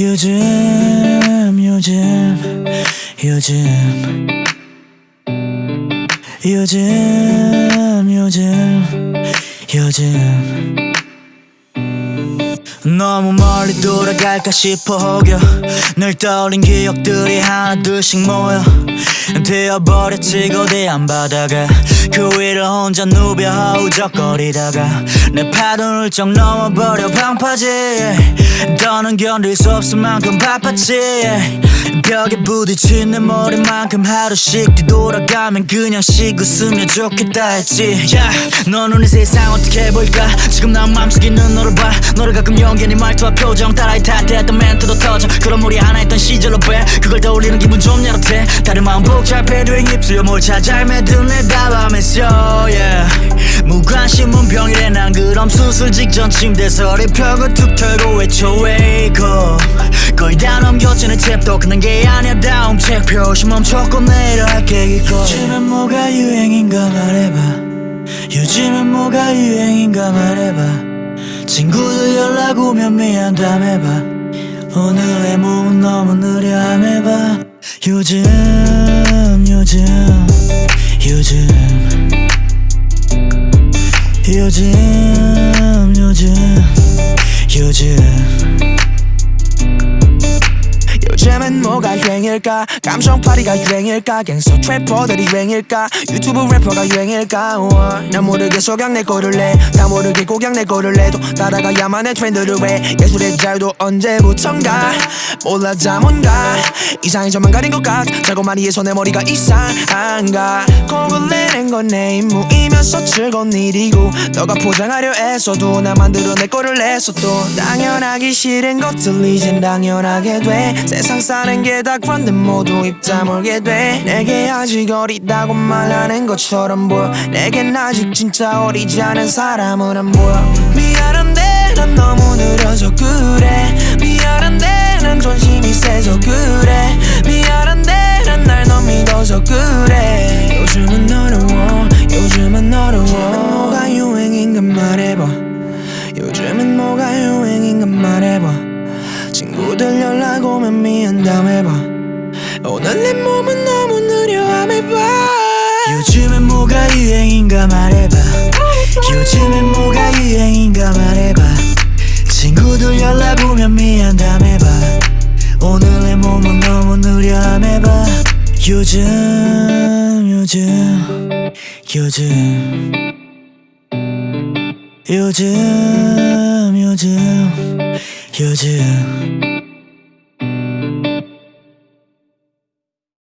요즘 요즘 요즘. 요즘 요즘 요즘. 너무 멀리 돌아갈까 싶어 혹여. 늘 떠올린 기억들이 하나둘씩 모여. 되어버렸지 거대한 바다가 그 위를 혼자 누벼 허우적거리다가 내 파도를 쩍 넘어버려 방파제. 더는 견딜 수 없을 만큼 바빴지. 벽에 부딪힌 내 머리만큼 하루씩 뒤돌아가면 그냥 쉬고 쓰면 좋겠다 했지. Yeah. 너 눈이 세상 어떻게 보일까? 지금 난 맘속에 있는 너를 봐. 너를 가끔 연기니 말투와 표정 따라해 탓했던 멘트도 터져. 그런 물이 하나 있던 시절로 빼 그걸 떠올리는 기분 좀 야릇해. 다른 마음 복잡해. 된 입술에 뭘 찾아 헤매든 내 답 함했어 yeah. 무관심은 병이래 난 그럼 수술 직전 침대에서 립벽을 툭 털고 외쳐 wake up 거의 다내 탭도 끝난 게 아니야. 다음 책 표시 멈췄고 내일 할게 이거 요즘엔 뭐가 유행인가 말해봐. 요즘엔 뭐가 유행인가 말해봐. 친구들 연락 오면 미안 담 해봐. 오늘의 몸은 너무 느려 함 해봐. 요즘 요즘 요즘 요즘 유행일까? 감성파리가 유행일까? 갱서 트래퍼들이 유행일까? 유튜브 래퍼가 유행일까? 우와. 난 모르겠어 그냥 내 거를 내다 모르겠고 그냥 내 거를 내도 따라가야만 해. 트렌드를 왜? 예술의 자유도 언제부턴가? 몰라 다 뭔가? 이상이 저만 가린 것 같아. 자고 많이 해서 내 머리가 이상한가? 곡을 내는 건 내 임무이면서 즐거운 일이고. 너가 포장하려 애써도 나 만들어낼 거를 냈어도. 당연하기 싫은 것들 이젠 당연하게 돼. 세상 사는 게 다 그런 데 모두 입 다물게 돼. 내게 아직 어리다고 말하는 것처럼 보여. 내겐 아직 진짜 어리지 않은 사람은 안 보여. 미안한데 난 너무 느려서 그래. 미안한데 난 존심이 세서 그래. 미안한데 난 날 너무 믿어서 그래. 요즘은 어려워 요즘은 어려워. 뭐가 유행인가 말해봐. 요즘은 뭐가 유행인가 말해봐. 친구들 연락 오면 미안 담 해봐 오늘 내 몸은 너무 느려 해봐. 요즘엔 뭐가 유행인가 말해봐. 요즘엔 뭐가 유행인가 말해봐. 친구들 연락 오면 미안담 해봐. 오늘의 몸은 너무 느려함 해봐. 요즘 요즘 요즘. 요즘 요즘 요즘